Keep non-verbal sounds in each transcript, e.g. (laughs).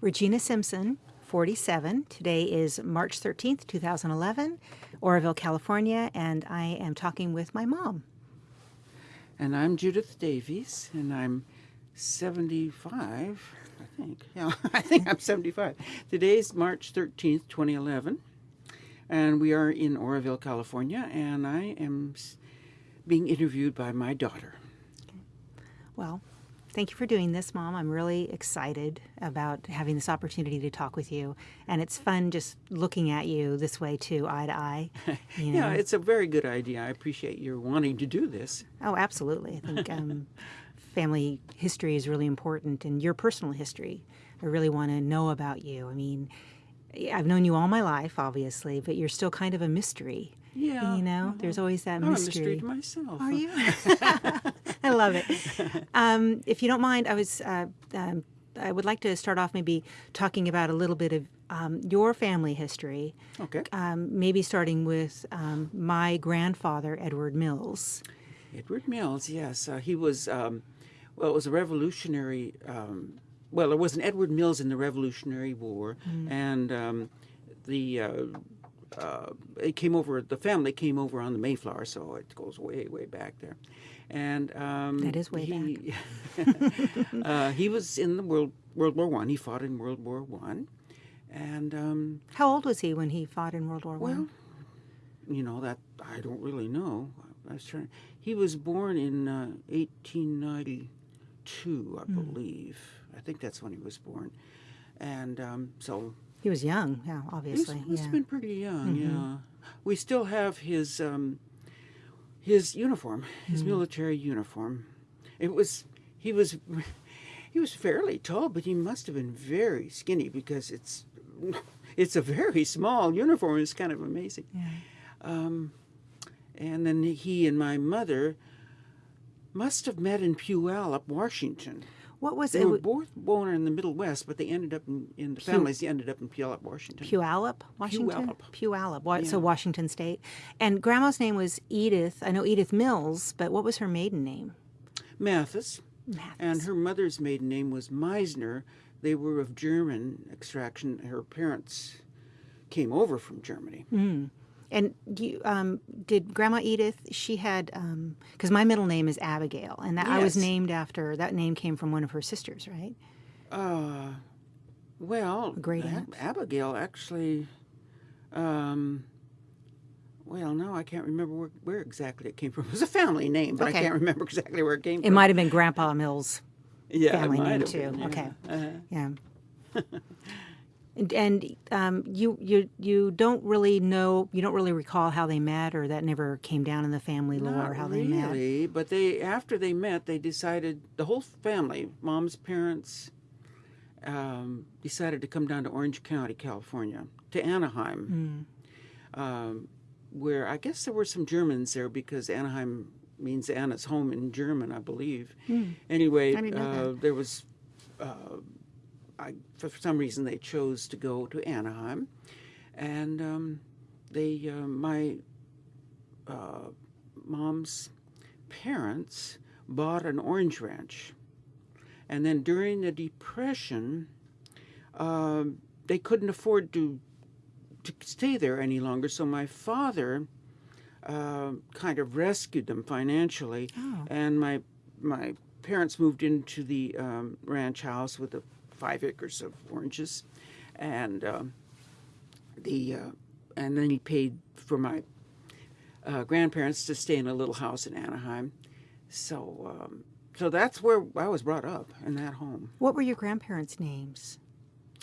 Regina Simpson, 47. Today is March 13th, 2011, Oroville, California, and I am talking with my mom. And I'm Judith Davies, and I'm 75, I think. (laughs) Yeah, I think I'm 75. Today's March 13th, 2011, and we are in Oroville, California, and I am being interviewed by my daughter. Well, thank you for doing this, Mom. I'm really excited about having this opportunity to talk with you. And it's fun just looking at you this way, too, eye to eye. (laughs) You know? yeah, it's a very good idea. I appreciate your wanting to do this. Oh, absolutely. I think um, (laughs) family history is really important and your personal history. I really want to know about you. I mean, I've known you all my life, obviously, but you're still kind of a mystery. Yeah. You know, there's always that mystery. I'm a mystery to myself. Are you? (laughs) I love it. (laughs) Um, if you don't mind, I was uh, um, I would like to start off maybe talking about a little bit of um, your family history. Okay. Um, maybe starting with um, my grandfather, Edward Mills. Edward Mills, yes, uh, he was. Um, well, it was a revolutionary. well, there was an Edward Mills in the Revolutionary War, mm. and the uh, uh, it came over. The family came over on the Mayflower, so it goes way, way back there. And um, that is way he, back. (laughs) uh, he was in the World World War One. He fought in World War One, and um, how old was he when he fought in World War One? Well, you know that I don't really know. I was trying. He was born in uh, 1892, I mm. believe. I think that's when he was born, and um, so he was young, yeah, obviously. He must yeah. been pretty young, mm-hmm. yeah. We still have his um, his uniform, his mm-hmm. military uniform. It was he was (laughs) he was fairly tall, but he must have been very skinny because it's (laughs) it's a very small uniform. It's kind of amazing. Yeah. Um, and then he and my mother must have met in Puyallup, Washington. What was they it? They were both born in the Middle West, but they ended up in, in the Pew, families ended up in Puyallup, Washington. Puyallup, Washington. Puyallup. Puyallup. Yeah. So Washington State. And Grandma's name was Edith. I know Edith Mills, but what was her maiden name? Mathis. Mathis. And her mother's maiden name was Meisner. They were of German extraction. Her parents came over from Germany. Mm. And you, um, did Grandma Edith? She had because um, my middle name is Abigail, and that yes. I was named after. That name came from one of her sisters, right? Uh, well, great aunt. Abigail actually. Um, well, no, I can't remember where, where, exactly it came from. It was a family name, but okay. I can't remember exactly where it came it from. It might have been Grandpa Mills' yeah, family name too. Been, yeah. Okay, uh-huh. yeah. (laughs) And, and um, you you you don't really know you don't really recall how they met or that never came down in the family lore Not how really, they met. Really, but they after they met they decided the whole family, mom's parents, um, decided to come down to Orange County, California, to Anaheim, mm. um, where I guess there were some Germans there because Anaheim means Anna's home in German, I believe. Mm. Anyway, uh, there was. Uh, I, for some reason, they chose to go to Anaheim, and um, they, uh, my uh, mom's parents bought an orange ranch, and then during the Depression, uh, they couldn't afford to to stay there any longer. So my father uh, kind of rescued them financially, oh. and my my parents moved into the um, ranch house with a five acres of oranges, and um, the uh, and then he paid for my uh, grandparents to stay in a little house in Anaheim. So um, so that's where I was brought up in that home. What were your grandparents' names?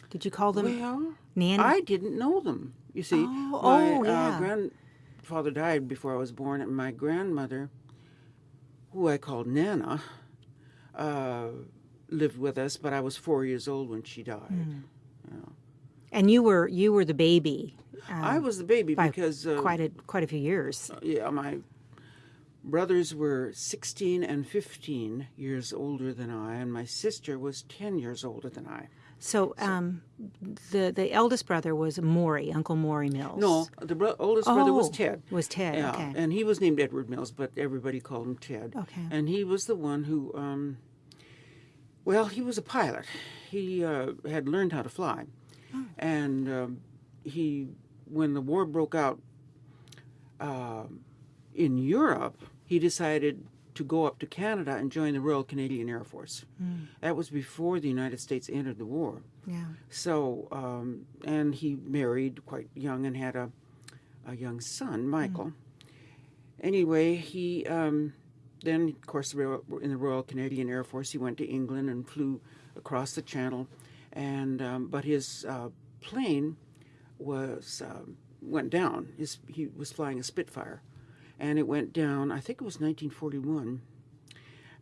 Did you call them well, Nanny? I didn't know them. You see, oh, my oh, yeah. uh, grandfather died before I was born, and my grandmother, who I called Nana, uh, lived with us, but I was four years old when she died. Mm. Yeah. And you were you were the baby. Um, I was the baby because uh, quite a quite a few years. Uh, yeah, my brothers were 16 and 15 years older than I, and my sister was 10 years older than I. So, um, the the eldest brother was Maury, Uncle Maury Mills. No, the bro- oldest oh, brother was Ted. Was Ted? Yeah, okay. and he was named Edward Mills, but everybody called him Ted. Okay. And he was the one who. Um, well, he was a pilot. he uh, had learned how to fly, and um, he when the war broke out uh, in Europe, he decided to go up to Canada and join the Royal Canadian Air Force. That was before the United States entered the war. Yeah. So, um, and he married quite young and had a, a young son, Michael. Anyway, he um, then, of course, in the Royal Canadian Air Force, he went to England and flew across the Channel, and um, but his uh, plane was um, went down. His, he was flying a Spitfire, and it went down. I think it was 1941,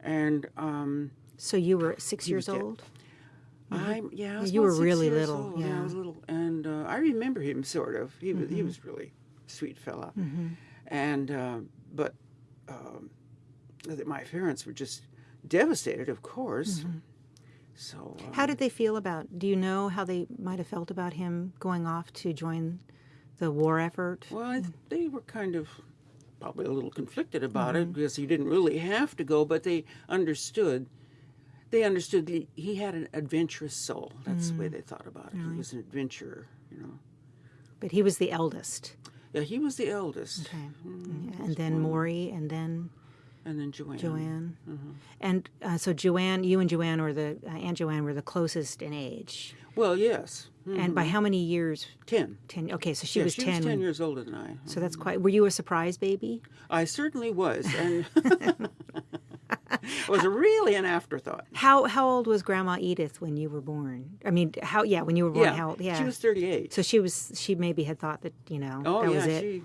and. Um, So you were six years old? I'm yeah. I was Mm-hmm. You were really little, old. yeah. I was little, and uh, I remember him sort of. He was Mm-hmm. he was really sweet fella, and uh, but um, th- my parents were just devastated, of course. Mm-hmm. So uh, How did they feel about? Do you know how they might have felt about him going off to join the war effort? well, I, th- they were kind of probably a little conflicted about Mm-hmm. it because he didn't really have to go, but they understood. They understood that he had an adventurous soul. That's the way Mm. they thought about it. He was an adventurer, you know. But he was the eldest. Yeah, he was the eldest. Okay. Mm, Yeah, and then Maury, and then And then Joanne. Joanne. Mm-hmm. And uh, so Joanne, you and Joanne were the uh, Aunt Joanne were the closest in age. Well, yes. Mm, And by how many years? Ten. Ten. Okay, so she yeah, was she ten. was ten years older than I. So that's quite. Were you a surprise baby? I certainly was, and it (laughs) (laughs) was really an afterthought. How how old was Grandma Edith when you were born? I mean, how? Yeah, when you were born. Yeah, How? old- Yeah. she was thirty-eight. so she was. She maybe had thought that you know oh that yeah, was it. she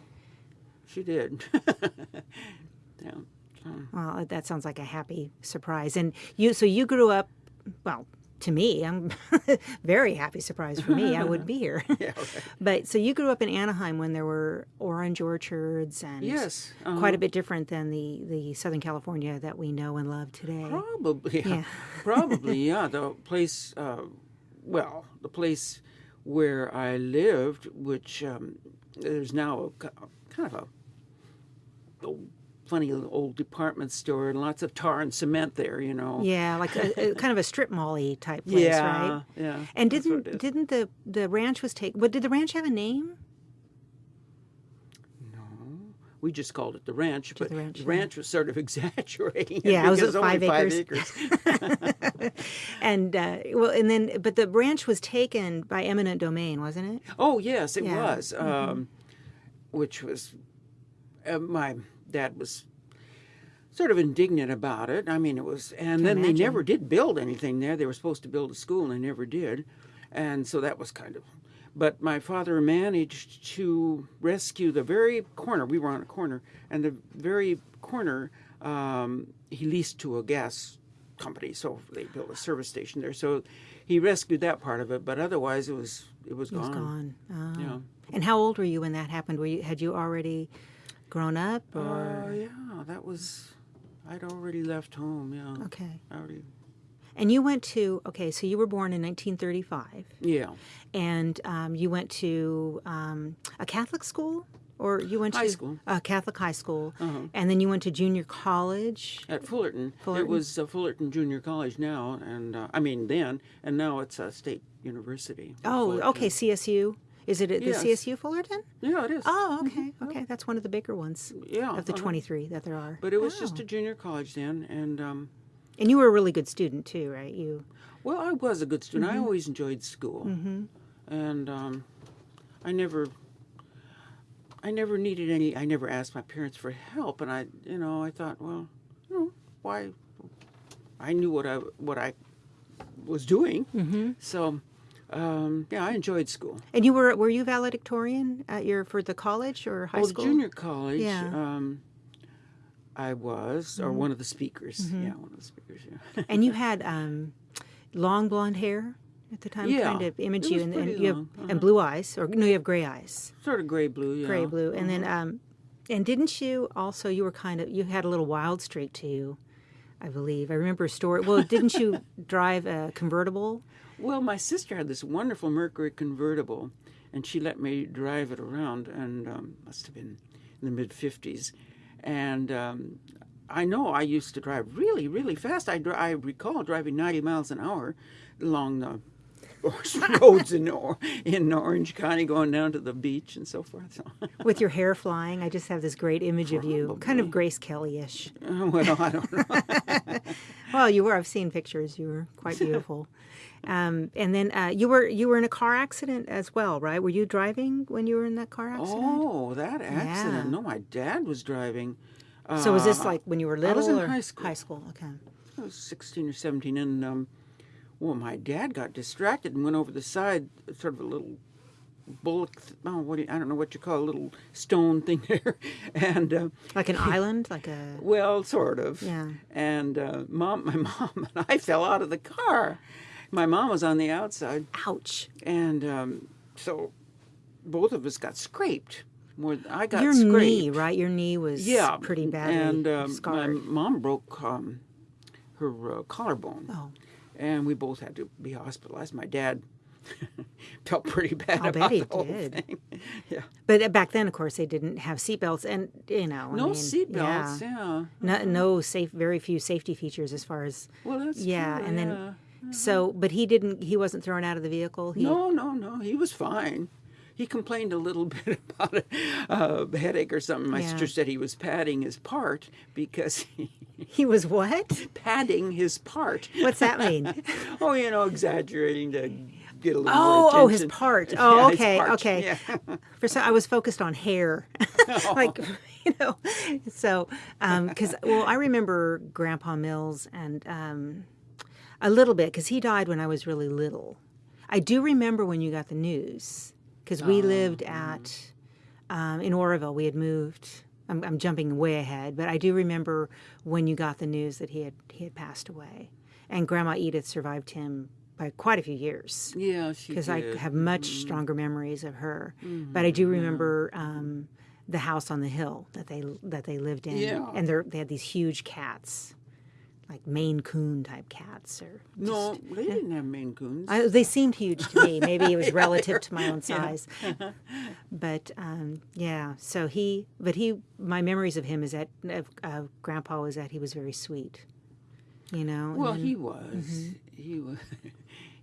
she did. (laughs) yeah. Well, that sounds like a happy surprise. And you, so you grew up, well, to me, I'm (laughs) very happy surprise for me. I would be here. (laughs) Yeah. (laughs) Right. but so you grew up in Anaheim when there were orange orchards and Yes. uh-huh. quite a bit different than the, the Southern California that we know and love today. Probably, yeah. Yeah. probably, yeah. The place, uh, well, the place where I lived, which um, there's now a, kind of a, a funny little old department store and lots of tar and cement there, you know. Yeah, like a, a kind of a strip mall-y type (laughs) place, yeah, right? yeah. And didn't didn't the the ranch was taken? What did the ranch have a name? No. We just called it the ranch, but the ranch, the yeah. was sort of (laughs) exaggerating. Yeah, it was it's only five acres. (laughs) And uh, well, and then but the ranch was taken by eminent domain, wasn't it? Oh yes, it Yeah. Mm-hmm. was, um, which was uh, my dad was sort of indignant about it. I mean, it was, and then they never did build anything there. They were supposed to build a school, and they never did, and so that was kind of. But my father managed to rescue the very corner. We were on a corner, and the very corner um, he leased to a gas company, so they built a service station there. So he rescued that part of it, but otherwise it was it was It gone. was gone. Oh. Yeah. And how old were you when that happened? Were you had you already grown up Uh, yeah, that was. I'd already left home. Yeah. okay? I already. And you went to okay, so you were born in 1935, Yeah. and um, you went to um, a Catholic school, or you went High to school. a Catholic high school, Uh-huh. and then you went to junior college. At Fullerton. Fullerton. It was uh, Fullerton Junior College now, and uh, I mean then, and now it's a state university. Oh, Fullerton. okay, CSU. Is it at Yes. the CSU Fullerton? Yeah, it is. Oh, okay, okay. That's one of the bigger ones yeah. of the uh-huh. 23 that there are. But it was just Oh. a junior college then, and um, And you were a really good student too, right? You. well, I was a good student. Mm-hmm. I always enjoyed school, and um, I never. I never needed any. I never asked my parents for help, and I, you know, I thought, well, you know, why? I knew what I what I was doing, Mm-hmm. so um, yeah, I enjoyed school. And you were were you valedictorian at your for the college or high well, school? junior college, Yeah. Mm-hmm. um, I was, or one of the speakers. Yeah, one of the speakers. Yeah. and you (laughs) had um, long blonde hair at the time, Yeah, kind of image you, and, and you have uh-huh. and blue eyes, or no, you have gray eyes, sort of gray blue. Yeah. gray blue, and Uh-huh. then um, and didn't you also you were kind of you had a little wild streak to you, I believe. I remember a story. Well, didn't you (laughs) drive a convertible? Well, my sister had this wonderful Mercury convertible, and she let me drive it around, and um, must have been in the mid '50s. And um, I know I used to drive really, really fast. I, I recall driving 90 miles an hour along the (laughs) roads in, or- in Orange County going down to the beach and so forth. So, (laughs) With your hair flying, I just have this great image of you, kind of Grace Kelly-ish. well, I don't know. (laughs) Well, you were. I've seen pictures. You were quite beautiful. Um, and then uh, you were you were in a car accident as well, right? Were you driving when you were in that car accident? Oh, that accident. Yeah. No, my dad was driving. so was this Uh, like when you were little? I was in or high school. High school. Okay. I was 16 or 17, and um, well, my dad got distracted and went over the side, sort of a little bullock. Oh, what do you, I don't know what you call a little stone thing (laughs) there, and uh, Like an island, like a. well, sort of. Yeah. And uh, mom, (laughs) my mom and I fell out of the car. My mom was on the outside, Ouch. and um, so both of us got scraped. More, I got Your scraped. knee, right? Your knee was yeah, pretty badly and um, my mom broke um, her uh, collarbone Oh, and we both had to be hospitalized. My dad (laughs) felt pretty bad I'll about bet he the whole did. thing. (laughs) Yeah, but uh, back then, of course, they didn't have seatbelts, and you know, I no mean, seatbelts. Yeah. Yeah. No, no safe, very few safety features as far as Well, that's yeah, true, and then yeah. so, but he didn't. He wasn't thrown out of the vehicle. He, no, no, no. He was fine. He complained a little (laughs) bit about a uh, headache or something. My Yeah. sister said he was padding his part because he (laughs) he was what? padding his part. What's that mean? (laughs) oh, you know, exaggerating to get a little Oh, oh, his part. Oh, his okay, part, okay. Yeah. For so I was focused on hair, like you know. So, because well, I remember Grandpa Mills and um, a little bit because he died when I was really little. I do remember when you got the news because we lived at um, in Oroville. We had moved. I'm, I'm jumping way ahead, but I do remember when you got the news that he had he had passed away, and Grandma Edith survived him by quite a few years Yeah, she because I have much stronger memories of her. But I do remember um, the house on the hill that they that they lived in, Yeah. and they had these huge cats, like Maine Coon type cats, or No, they didn't have Maine Coons. I, they seemed huge to me. Maybe it was relative to my own (laughs) size, (laughs) but um, yeah. So he, but he, my memories of him is that of uh, Grandpa was that he was very sweet, you know. and well, then- he was. (laughs) He was.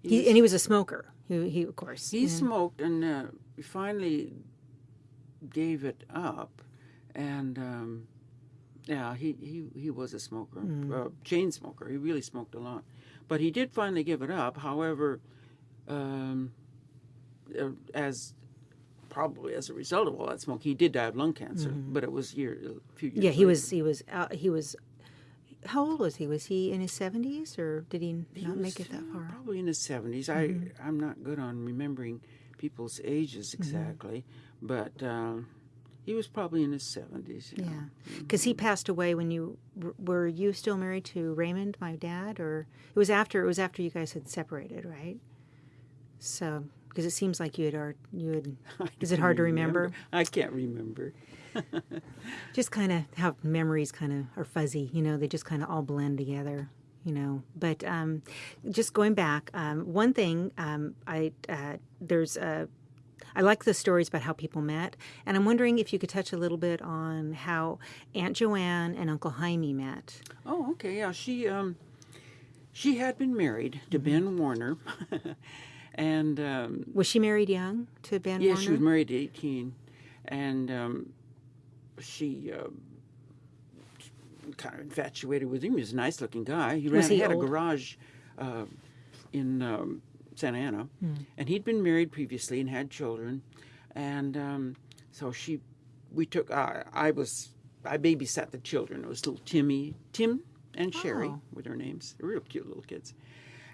he and he was a smoker. He, he of course. He smoked and uh, finally gave it up, and um, yeah, he, he he was a smoker, uh, chain smoker. He really smoked a lot, but he did finally give it up. However, um, uh, as probably as a result of all that smoke, he did die of lung cancer. But it was year a few years. Yeah, he later. was. He was. He was. How old was he? Was he in his seventies, or did he not make it that Uh, far? Probably in his 70s. Mm-hmm. I I'm not good on remembering people's ages exactly, but um, he was probably in his 70s. Yeah. Yeah, because he passed away when you were you still married to Raymond, my dad, or it was after it was after you guys had separated, right? So, because it seems like you had you had. (laughs) Is it hard to remember? I can't remember. (laughs) Just kind of how memories kind of are fuzzy, you know. They just kind of all blend together, you know. But um, just going back, um, one thing um, I uh, there's a I like the stories about how people met, and I'm wondering if you could touch a little bit on how Aunt Joanne and Uncle Jaime met. Oh, okay. Yeah, she um, she had been married to Mm-hmm. Ben Warner, (laughs) and um, Was she married young to Ben yeah, Warner? she was married at 18, and um, she. Uh, Kind of infatuated with him. He was a nice-looking guy. He ran. He had old? a garage uh, in um, Santa Ana, Hmm. and he'd been married previously and had children, and um, so she, we took. Uh, I was, I babysat the children. It was little Timmy, Tim, and Sherry Oh. were their names. They were real cute little kids,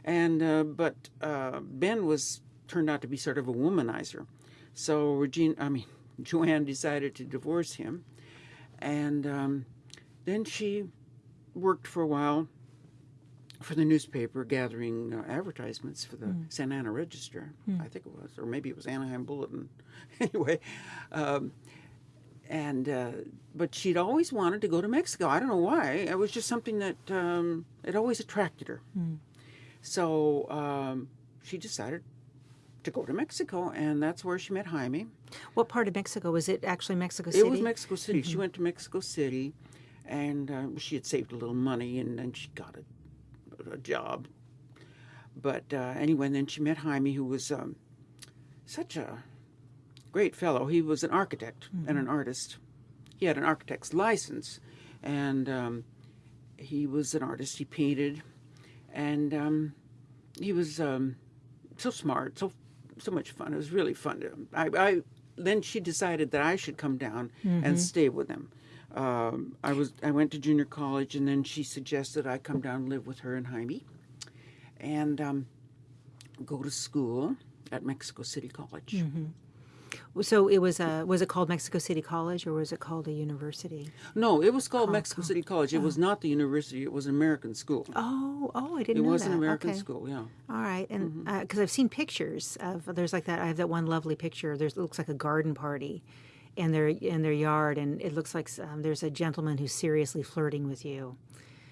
and uh, but uh, Ben was turned out to be sort of a womanizer, so Regina, I mean (laughs) Joanne, decided to divorce him, and um, then she worked for a while for the newspaper gathering uh, advertisements for the Hmm. Santa Ana Register, I think it was, or maybe it was Anaheim Bulletin. (laughs) anyway, um, and uh, but she'd always wanted to go to Mexico. I don't know why. It was just something that um, it always attracted her. Hmm. So um, she decided to go to Mexico, and that's where she met Jaime. What part of Mexico was it? Actually, Mexico City. It was Mexico City. She went to Mexico City, and uh, she had saved a little money, and then she got a, a job. But uh, anyway, and then she met Jaime, who was um, such a great fellow. He was an architect and an artist. He had an architect's license, and um, he was an artist. He painted, and um, he was um, so smart, so so much fun. It was really fun. To, I, I then she decided that I should come down and stay with them. Um, I was I went to junior college, and then she suggested I come down and live with her and Jaime, and um, go to school at Mexico City College. So it was a was it called Mexico City College or was it called a university? No, it was called Mexico City College. It was not the university. It was an American school. Oh, oh, I it didn't know It was that. an American okay. school. Yeah. All right, and because I've seen pictures of there's like that. I have that one lovely picture. There's it looks like a garden party, in their in their yard, and it looks like um, there's a gentleman who's seriously flirting with you.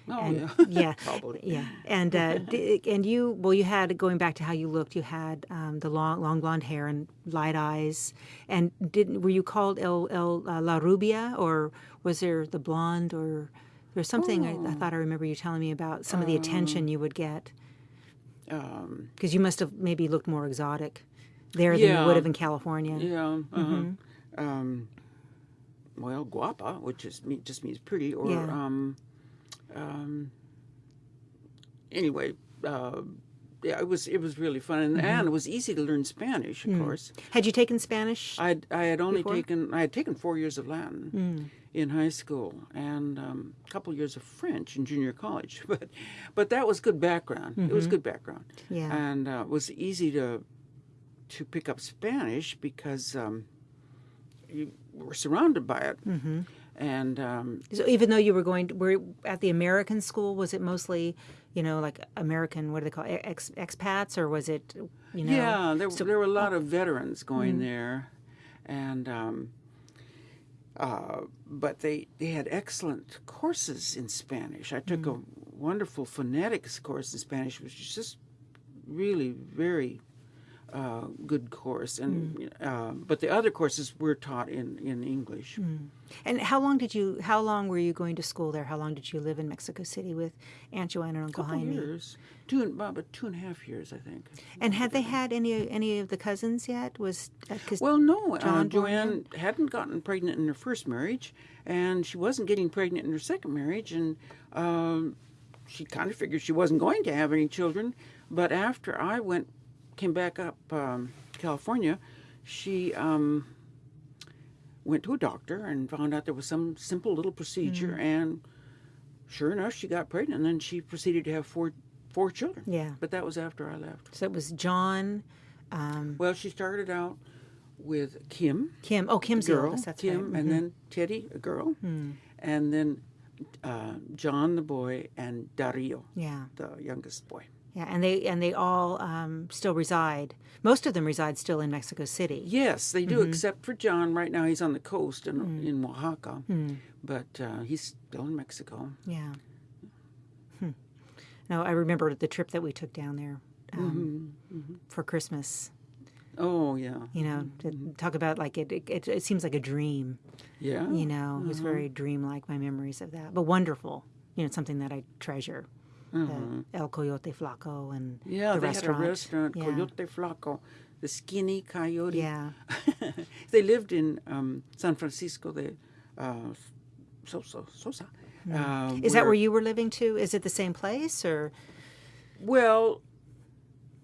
Oh And- yeah. (laughs) yeah, (laughs) Probably. yeah, and uh, d- (laughs) and you well, you had going back to how you looked. You had um, the long long blonde hair and light eyes, and didn't were you called El El uh, La Rubia or was there the blonde or there's something I, I thought I remember you telling me about some of the attention you would get Um, because you must have maybe looked more exotic there than you would have in California. yeah. Uh-huh. Mm-hmm. Um, well, guapa, which just just means pretty, or Yeah. um, um, anyway. Uh, yeah, it was it was really fun, and, Mm-hmm. and it was easy to learn Spanish. Mm. Of course, Had you taken Spanish? I I had only Before? Mm. taken I had taken four years of Latin in high school and um, a couple years of French in junior college, (laughs) but but that was good background. It was good background, Mm-hmm. Yeah. and uh, it was easy to to pick up Spanish because um, you were surrounded by it, Mm-hmm. and um, So even though you were going, to, were at the American school, was it mostly, you know, like American? What do they call it, ex, expats, or was it, you know? yeah, there there were a oh. lot of veterans going Mm. there, and. Um, uh, but they, they had excellent courses in Spanish. I took Mm. a wonderful phonetics course in Spanish, which is just really very uh, good course. And Mm. uh, but the other courses were taught in, in English. Mm. And how long did you? How long were you going to school there? How long did you live in Mexico City with Aunt Joanna and Uncle Jaime? years, two and about two and a half years, I think. And had they had any any of the cousins yet? Was uh, Well, no, uh, John born Joanne hadn't gotten pregnant in her first marriage, and she wasn't getting pregnant in her second marriage, and um, she kind of figured she wasn't going to have any children. But after I went, came back up um, California, she um, went to a doctor and found out there was some simple little procedure, and sure enough, she got pregnant, and then she proceeded to have four four children. yeah. But that was after I left. So it was John, um, Well, she started out with Kim. Kim. Oh, Kim's girl, oldest. That's Kim, right. Mm-hmm. and then Teddy, a girl, and then uh, John, the boy, and Dario, Yeah. the youngest boy. Yeah, and they and they all um, still reside. Most of them reside still in Mexico City. Yes, they do, Mm-hmm. except for John. Right now, he's on the coast in, Mm. in Oaxaca, but uh, he's still in Mexico. Yeah. Hmm. No, I remember the trip that we took down there um, for Christmas. Oh yeah, You know, to talk about like it, it. It seems like a dream. yeah. You know, it was very dreamlike. My memories of that, but wonderful. You know, something that I treasure. The El Coyote Flaco and Yeah, the they restaurant. had a restaurant, Yeah. Coyote Flaco, the skinny coyote. Yeah. (laughs) they lived in um, San Francisco de uh, Sosa. Sosa uh, Hmm. Is that where you were living too? Is it the same place or? Well,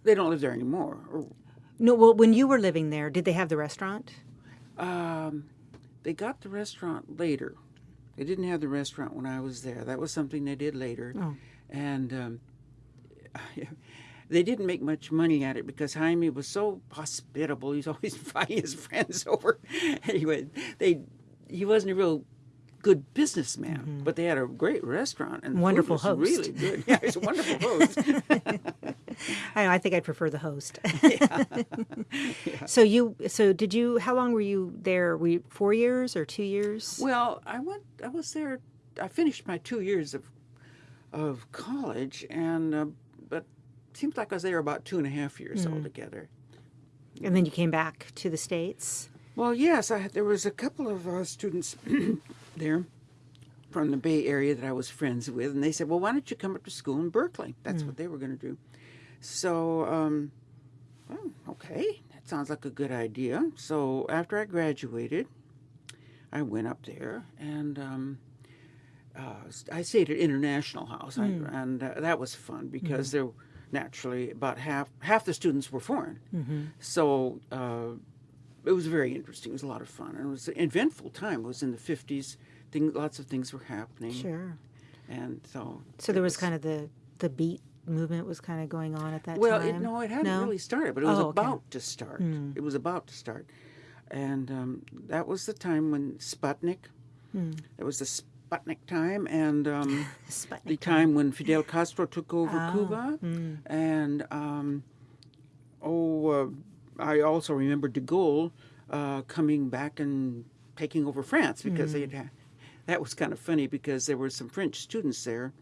they don't live there anymore. Or, No, well, when you were living there, did they have the restaurant? Um, they got the restaurant later. They didn't have the restaurant when I was there. That was something they did later. Oh. And um, (laughs) they didn't make much money at it because Jaime was so hospitable. He's (laughs) always inviting his friends (laughs) over. anyway, they he wasn't a real good businessman, but they had a great restaurant and Wonderful was host. Really good. Yeah, he's a wonderful host. I know, I think I'd prefer the host. Yeah. So you, so did you? How long were you there? Were you four years or two years? Well, I went. I was there. I finished my two years of of college, and uh, but seems like I was there about two and a half years altogether. And then you came back to the states. Well, yes, I, there was a couple of uh, students (clears throat) there from the Bay Area that I was friends with, and they said, "Well, why don't you come up to school in Berkeley?" That's what they were going to do. So, um, well, okay, that sounds like a good idea. So after I graduated, I went up there and. Um, uh, I stayed at International House, I, and uh, that was fun because there, naturally, about half half the students were foreign. So uh, it was very interesting. It was a lot of fun, and it was an eventful time. It was in the fifties. Things, lots of things were happening, Sure. and so. So there was kind of the the beat movement was kind of going on at that Well, time. Well, no, it hadn't No? really started, but it was Oh, okay. about to start. It was about to start, and um, that was the time when Sputnik. It was the Sputnik time, and um, (laughs) Sputnik the time when Fidel Castro took over Oh, Cuba, mm. and um, oh, uh, I also remember De Gaulle uh, coming back and taking over France because they had. Mm. had- That was kind of funny because there were some French students there,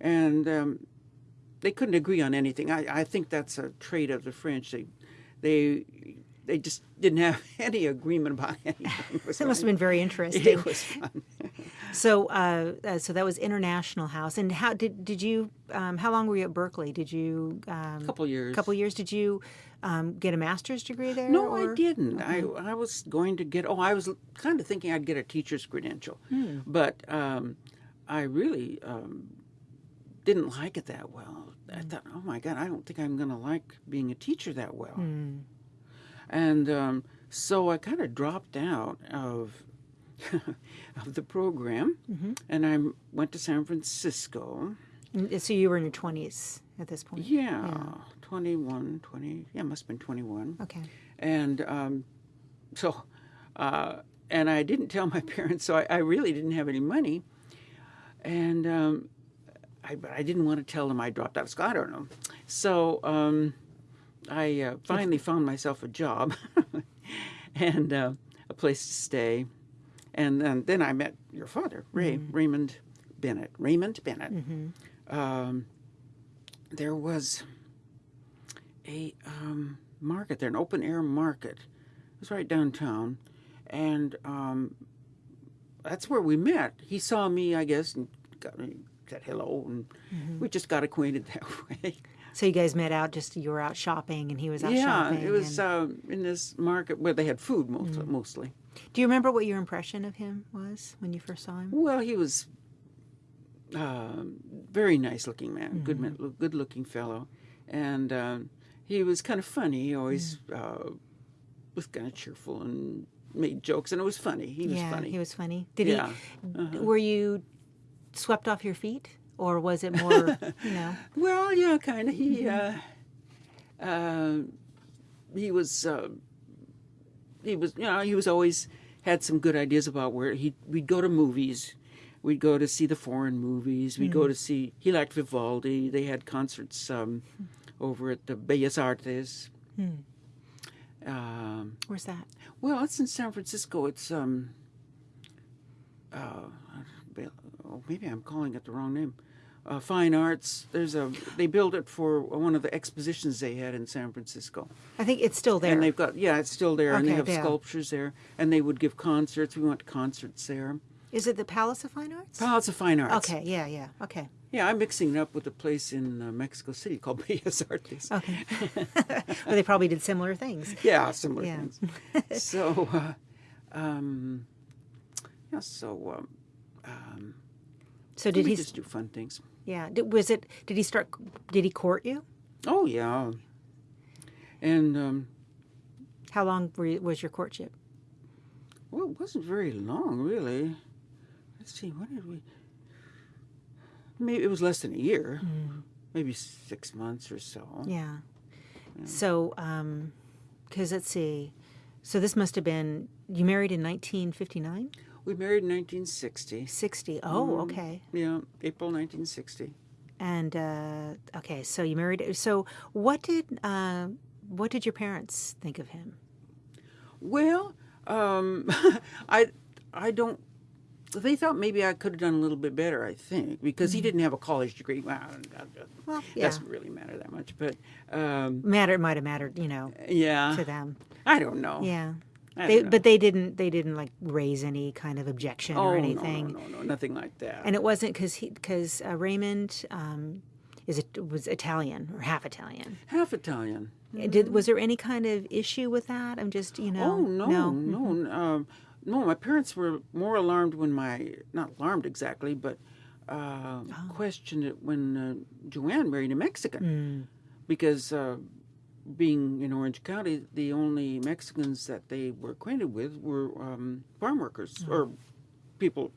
and um, they couldn't agree on anything. I, I think that's a trait of the French. They, they, they just didn't have (laughs) any agreement about anything. (laughs) It That must have been very interesting. It was fun. So, uh, uh, so that was International House. And how did did you? Um, how long were you at Berkeley? Did you? Um, couple years. couple years. Did you um, get a master's degree there? No, or- I didn't. I I was going to get. Oh, I was kind of thinking I'd get a teacher's credential, Hmm. but um, I really um, didn't like it that well. I Hmm. thought, oh my God, I don't think I'm going to like being a teacher that well. Hmm. And um, so I kind of dropped out of (laughs) of the program, Mm-hmm. and I went to San Francisco. And So you were in your twenties at this point. Yeah, 21, 20, yeah, must have been 21. Okay. and um, so uh, and I didn't tell my (laughs) parents, so I, I really didn't have any money, and um, I but I didn't want to tell them I dropped out of school. I don't know, so um, I uh, finally found myself a job (laughs) and uh, a place to stay, and then, then I met your father, Ray Raymond Bennett. Raymond Bennett. Um, there was a um, market there, an open air market. It was right downtown, and um, that's where we met. He saw me, I guess, and got, said hello, and we just got acquainted (laughs) that way. So you guys met out just you were out shopping and he was out yeah, shopping. it was and- um, in this market where they had food most, mostly. Do you remember what your impression of him was when you first saw him? Well, he was um very nice looking man, good man, good looking fellow, and um, he was kind of funny. He always uh, was kind of cheerful and made jokes, and it was funny. He was yeah, funny. he was funny. Did Yeah, he? Were you swept off your feet, or was it more? you know. (laughs) Well, yeah, kind of. He uh, uh, he was uh, he was you know he was always had some good ideas about where he we'd go to movies. We'd go to see the foreign movies. We'd go to see. He liked Vivaldi. They had concerts um, over at the Bellas Artes. Um, Where's that? well, it's in San Francisco. It's um, uh, oh, maybe I'm calling it the wrong name. Uh, Fine Arts. There's a. They built it for one of the expositions they had in San Francisco, I think it's still there. and they've got yeah, it's still there, and they have yeah. sculptures there, and they would give concerts. We went to concerts there. Is it the Palace of Fine Arts? Palace of Fine Arts. Okay. Yeah. Yeah. Okay. Yeah, I'm mixing it up with a place in uh, Mexico City called (laughs) Bellas Artes. Okay. (laughs) (laughs) well, they probably did similar things. Yeah, similar Yeah. things. so, uh, um, yeah, so um, um, So did he? just do fun things. Yeah. Did, was it? Did he start? Did he court you? Oh yeah, and um, How long were you, was your courtship? well, it wasn't very long, really. Let's see, what did we? Maybe it was less than a year, maybe six months or so. Yeah. So, um, because let's see. So this must have been you married in 1959, We married in 1960. 60. Oh, okay. Yeah, April 1960. And uh, okay, so you married. So what did uh, what did your parents think of him? Well, um, (laughs) I I don't. They thought maybe I could have done a little bit better. I think because he didn't have a college degree. Well, Well, yeah. doesn't really matter that much. But um, Matter might have mattered, you know, yeah, to them. I don't know. Yeah. They, but they didn't. They didn't like raise any kind of objection oh, or no, anything. No, no, no, nothing like that. And it wasn't because he because uh, Raymond um, is it was Italian or half Italian. Half Italian. Did was there any kind of issue with that? I'm just you know. Oh no, no. no, um, no. My parents were more alarmed when my not alarmed exactly, but uh, Oh. questioned it when uh, Joanne married a Mexican, Mm. because uh, being in Orange County, the only Mexicans that they were acquainted with were um, farm workers Mm. or people,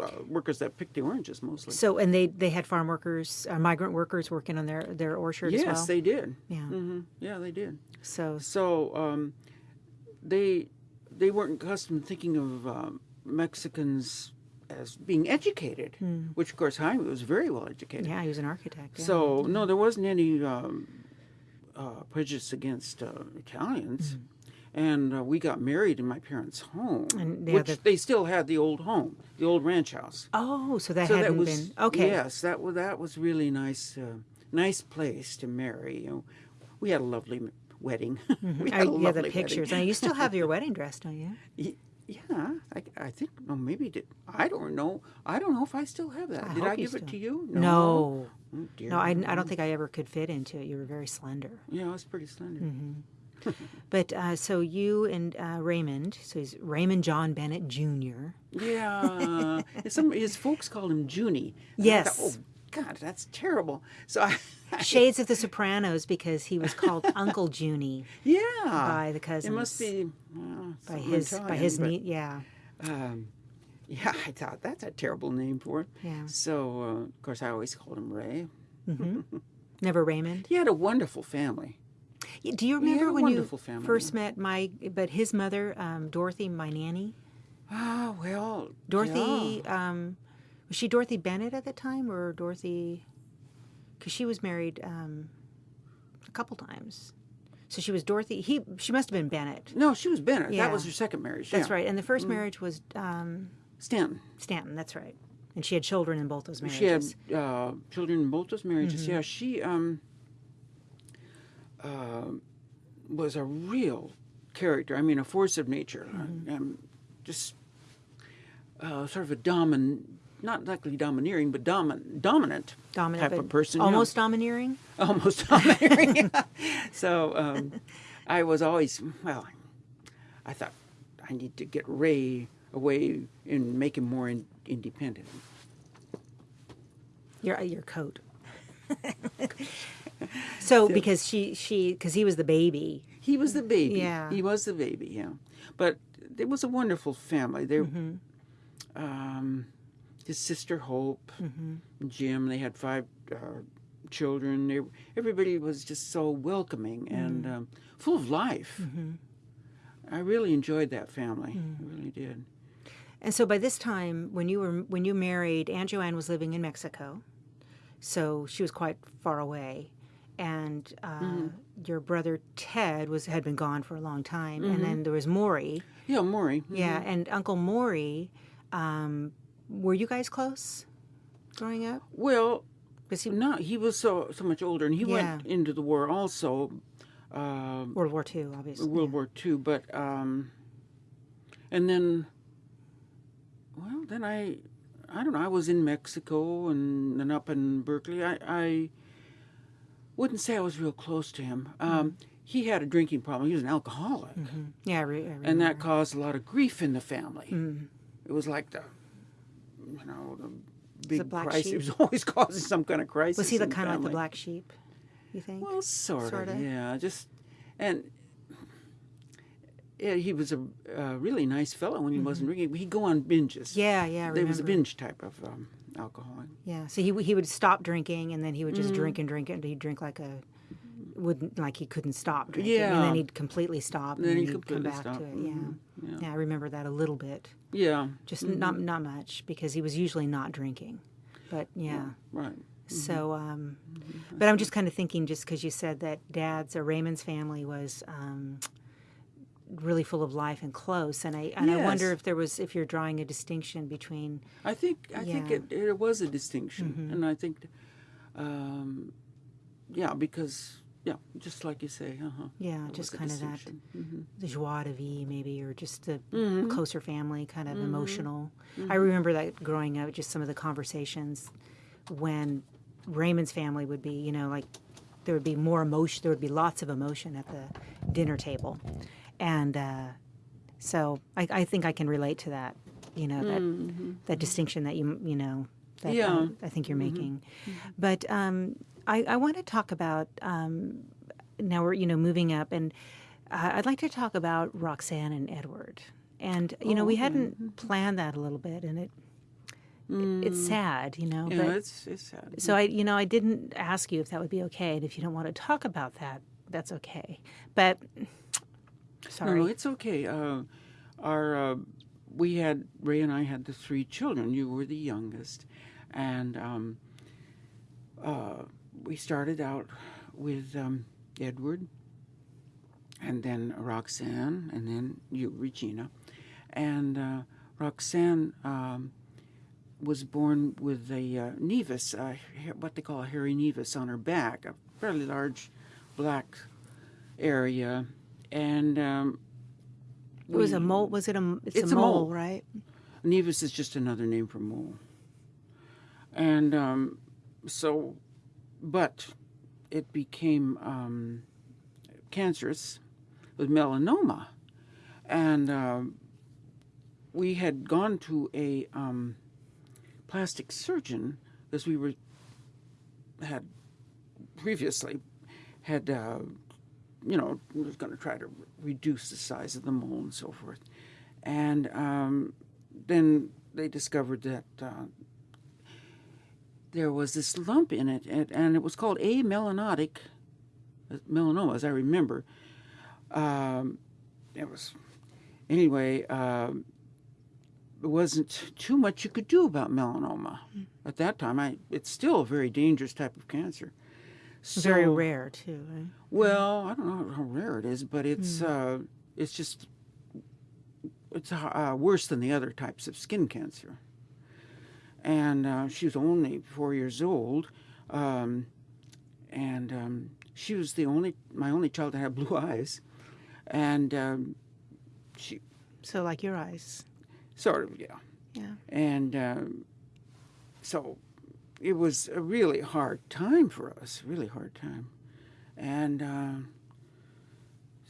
uh, workers that picked the oranges mostly. So and they they had farm workers, uh, migrant workers working on their their orchard yes, as well. they did. yeah. hmm Yeah, they did. So So um, they they weren't accustomed to thinking of um, Mexicans as being educated, which of course Jaime was very well educated. Hmm. yeah, he was an architect. yeah. So no, there wasn't any um, uh, prejudice against uh, Italians. And uh, we got married in my parents' home. And, which the- they still had the old home, the old ranch house. oh, so that so hadn't that was been okay. Yes, that was that was really nice, uh, nice place to marry. You know, we had a lovely wedding. (laughs) we I, had yeah, the pictures. Wedding. And you still have your (laughs) wedding dress, don't you? Yeah, I, I think no, maybe did I don't know. I don't know if I still have that. I Did I give it to you? No. Oh, dear. No, I, I don't think I ever could fit into it. You were very slender. Yeah, I was pretty slender. Mm-hmm. (laughs) But uh, so you and uh, Raymond, so he's Raymond John Bennett Jr. Yeah, (laughs) some his folks called him Junie. Yes. thought, oh God, that's terrible. So I, Shades of the Sopranos because he was called (laughs) Uncle Junie yeah, by the it must be by his by his but, yeah. Um, (laughs) yeah, I thought that's a terrible name for him. Yeah. So uh, of course I always called him Ray. (laughs) Never Raymond. He had a wonderful family. Do you remember when you family, first met my but his mother, um, Dorothy, my nanny? Ah, well, Dorothy, yeah. um, was she Dorothy Bennett at the time or Dorothy? Because she was married um, a couple times. So she was Dorothy. He she must have been Bennett. No, she was Bennett. Yeah. That was her second marriage. That's yeah. right. And the first marriage was um, Stanton. Stanton. That's right. And she had children in both those marriages. She had uh, children in both those marriages. Mm-hmm. Yeah, she um, uh, was a real character. I mean, a force of nature. Mm-hmm. Um, just uh, sort of a domin, not exactly domineering, but domin, dominant dominant, type of person. almost domineering. almost (laughs) domineering. yeah. So um, I was always well. I thought I need to get Ray away and make him more in, independent. Your your coat. (laughs) so because she she because he was the baby. He was the baby. Yeah. He was the baby, yeah. But it was a wonderful family. They, Mm-hmm. um, his sister Hope, Mm-hmm. Jim, they had five uh, children. They, everybody was just so welcoming Mm. and um, full of life. Mm-hmm. I really enjoyed that family. Mm. I really did. And so by this time, when you were when you married, Aunt Joanne was living in Mexico, so she was quite far away, and uh, Mm-hmm. your brother Ted was had been gone for a long time, Mm-hmm. and then there was Maury, Yeah, Maury. yeah, and Uncle Maury. Um, were you guys close growing up? Well, Was he no, he was so so much older, and he Yeah. went into the war also, um, World War II, obviously? World War II. But um, and then, well, then I, I don't know. I was in Mexico and up in Berkeley. I, I wouldn't say I was real close to him. Um, He had a drinking problem. He was an alcoholic, Yeah, I, re- I remember. and that caused a lot of grief in the family. Mm. It was like the, you know, the big black crisis. (laughs) sheep? It was always causing some kind of crisis. was he the kind of like the black sheep? You think? Well, sort, Sorta. of, yeah. Just and yeah, he was a, really nice fellow when he wasn't drinking. He'd go on binges. Mm-hmm. yeah, yeah. There was a binge type of um, alcoholic. Yeah, so he he would stop drinking and then he would just drink and drink and he'd drink like a wouldn't like he couldn't stop drinking yeah. and then he'd completely stop and Then then, he'd he'd come back stop. to it. Yeah. Mhm. Yeah. yeah, I remember that a little bit, Yeah, just not not much because he was usually not drinking, but yeah. right. So, um, but I'm just kind of thinking, just because you said that Dad's or Raymond's family was um, really full of life and close, and I and I wonder if there was if you're drawing a distinction between I think I think Yeah. Mm-hmm. it, it was a distinction, and I think, um, yeah, because yeah, just like you say. Uh-huh. Yeah, There just kind of that. Mhm. the joie de vivre, maybe, or just the Mm-hmm. closer family, kind of emotional. I remember that growing up, just some of the conversations when Raymond's family would be, you know, like there would be more emotion, there would be lots of emotion at the dinner table. And uh, so I, I think I can relate to that, you know, that, that distinction that you, you know, that Mm-hmm. Yeah. Mm-hmm. uh, I think you're making. But um, I, I want to talk about um, now we're you know moving up, and uh, I'd like to talk about Roxanne and Edward. And you know, we hadn't planned that a little bit, and it, it it's sad, you know. Mm. Yeah, it's it's sad. so I, you know, I didn't ask you if that would be okay, and if you don't want to talk about that, that's okay. But sorry, no, it's okay. Uh, our uh, we had Ray and I had the three children. You were the youngest, and um, uh, we started out with um, Edward, and then Roxanne, and then you, Regina, and uh, Roxanne um, was born with a uh, nevus, uh, what they call a hairy nevus on her back, a fairly large black area, and um, it was a mole. Was it a? It's, It's a a mole, mole. right? Nevus is just another name for mole. And um, so, but it became um, cancerous with melanoma. And um, we had gone to a um, plastic surgeon because we were had previously had uh, you know was going to try to reduce the size of the mole and so forth and um, then they discovered that uh, there was this lump in it, and, and it was called amelanotic uh, melanoma, as I remember. Um, it was anyway. Um, there wasn't too much you could do about melanoma at that time. I, it's still a very dangerous type of cancer. Very rare too. Right? well, I don't know how rare it is, but it's uh, it's just it's uh, worse than the other types of skin cancer. And uh, she was only four years old, um, and um, she was the only my only child that had blue (laughs) eyes, and um, she So like your eyes. sort of yeah, Yeah. and um, so it was a really hard time for us, really hard time, and um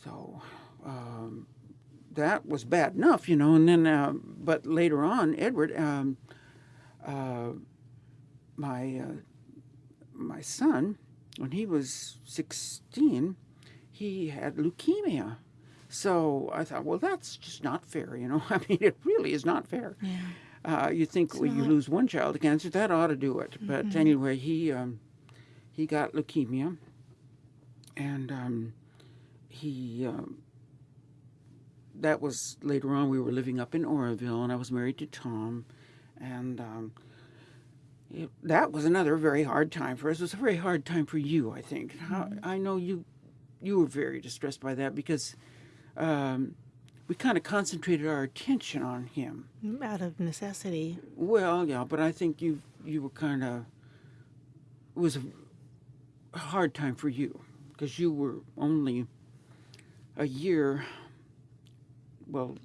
so um, that was bad enough, you know. And then, uh, but later on, Edward, um, uh, my uh, my son, when he was sixteen, he had leukemia. So I thought, well, that's just not fair, you know. (laughs) I mean, it really is not fair. Yeah. Uh, you think well, you lose one child to cancer, that ought to do it. But anyway, he um, he got leukemia, and um, he um, that was later on. We were living up in Oroville, and I was married to Tom, and um, it, that was another very hard time for us. It was a very hard time for you, I think. How, I know you you were very distressed by that because um, we kind of concentrated our attention on him. Out of necessity. Well, yeah, but I think you you were kind of it was a hard time for you because you were only a year, well,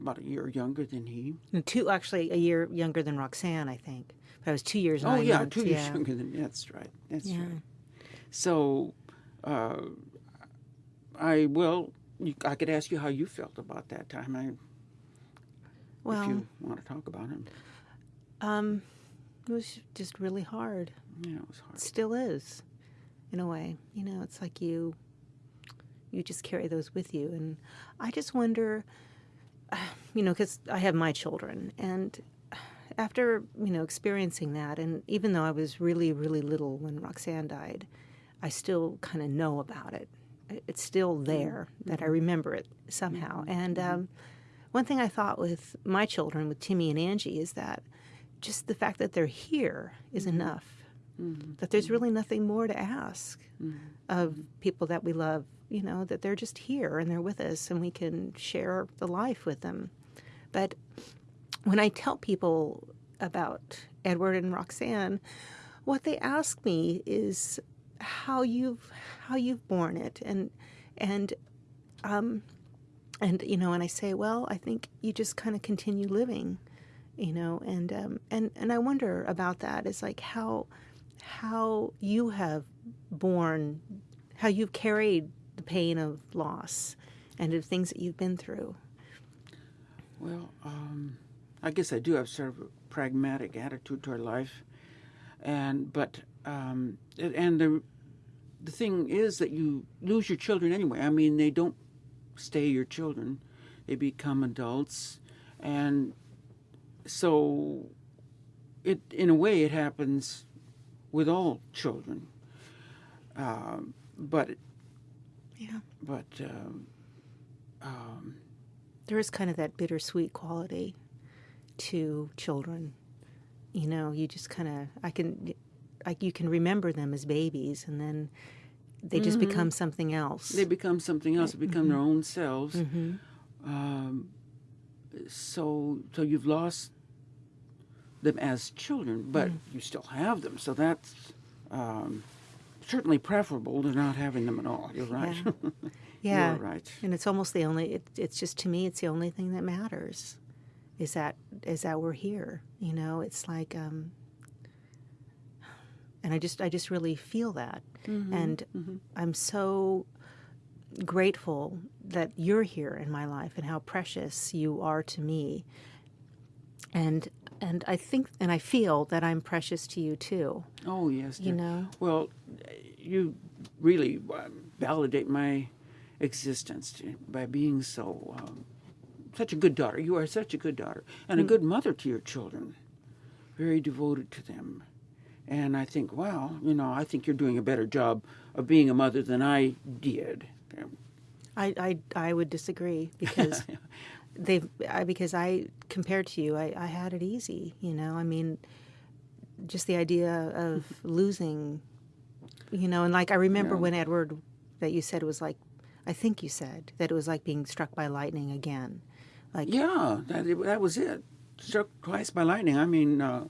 about a year younger than he. And Two, actually, a year younger than Roxanne, I think. But I was two years. Oh yeah, months, two years yeah. younger than that's right. That's Yeah. right. So, uh, I well, you, I could ask you how you felt about that time. I, Well, if you want to talk about it, um, it was just really hard. yeah, it was hard. It still is, in a way. You know, it's like you, you just carry those with you, and I just wonder, (sighs) you know, because I have my children, and after you know experiencing that, and even though I was really, really little when Roxanne died, I still kind of know about it. It- It's still mm-hmm. there that I mm-hmm. remember it somehow. Mm-hmm. And um, one thing I thought with my children, with Timmy and Angie, is that just the fact that they're here is enough. That there's really nothing more to ask of people that we love. You know that they're just here and they're with us, and we can share the life with them. But when I tell people about Edward and Roxanne, what they ask me is how you've how you've borne it and and um and you know and I say well I think you just kind of continue living you know and um and and I wonder about that is like how how you have borne how you've carried the pain of loss and of things that you've been through. Well, um, I guess I do have sort of a pragmatic attitude toward life, and but um, and the the thing is that you lose your children anyway. I mean, they don't stay your children; they become adults, and so it in a way it happens with all children. Um, but yeah but um, um, there is kind of that bittersweet quality to children. You know, you just kind of I can like you can remember them as babies and then they just become something else. they become something else. They become their own selves. hmm Um, so so you've lost them as children, but you still have them. So that's um, certainly preferable to not having them at all. You're right. (laughs) Yeah. You're right. And it's almost the only it, it's just to me it's the only thing that matters is that is that we're here. You know, it's like um and I just I just really feel that. And I'm so grateful that you're here in my life and how precious you are to me. And and I think and I feel that I'm precious to you too. Oh yes. You know? Well, you really uh, validate my existence by being so um, such a good daughter. You are such a good daughter and a good mother to your children. Very devoted to them. And I think, wow, you know, I think you're doing a better job of being a mother than I did. I, I, I would disagree because (laughs) they I, because I compared to you I, I had it easy you know I mean just the idea of (laughs) losing you know and like I remember Yeah. when Edward that you said it was like I think you said that it was like being struck by lightning again like Yeah, that, that was it. Struck twice by lightning. I mean, uh,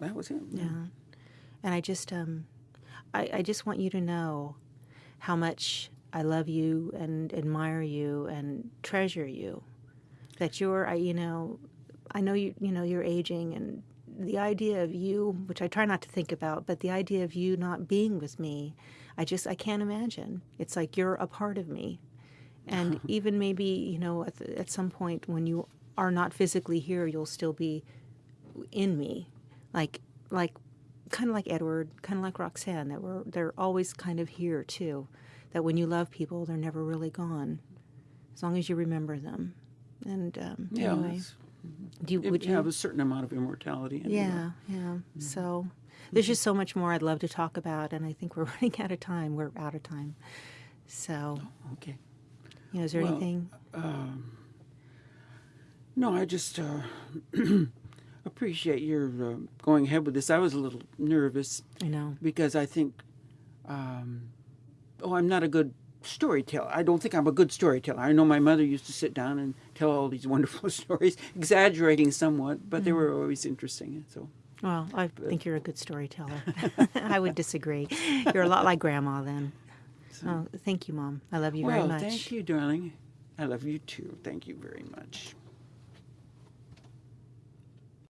that was it. Yeah. And I just um I, I just want you to know how much I love you and admire you and treasure you. That you're I you know I know you you know you're aging and the idea of you which I try not to think about, but the idea of you not being with me, I just I can't imagine. It's like you're a part of me. And (laughs) even maybe, you know, at, the, at some point when you are not physically here, you'll still be in me like like kind of like Edward, kind of like Roxanne that were they're always kind of here too. That when you love people, they're never really gone, as long as you remember them. And um, Yeah, anyway, do you, would you have a certain amount of immortality. anyway. yeah, yeah. So there's just so much more I'd love to talk about, and I think we're (laughs) running out of time. We're out of time. So, Okay. you know, is there Well, anything? No, I just uh, (clears throat) appreciate your uh, going ahead with this. I was a little nervous I know. because I think, um, oh, I'm not a good storyteller. I don't think I'm a good storyteller. I know my mother used to sit down and tell all these (laughs) wonderful stories, exaggerating somewhat, but they were mm. always interesting. So, Well, I think you're a good storyteller. (laughs) (laughs) I would disagree. You're a lot like Grandma then. Oh, thank you, Mom. I love you well, very much. thank you, darling. I love you too. Thank you very much.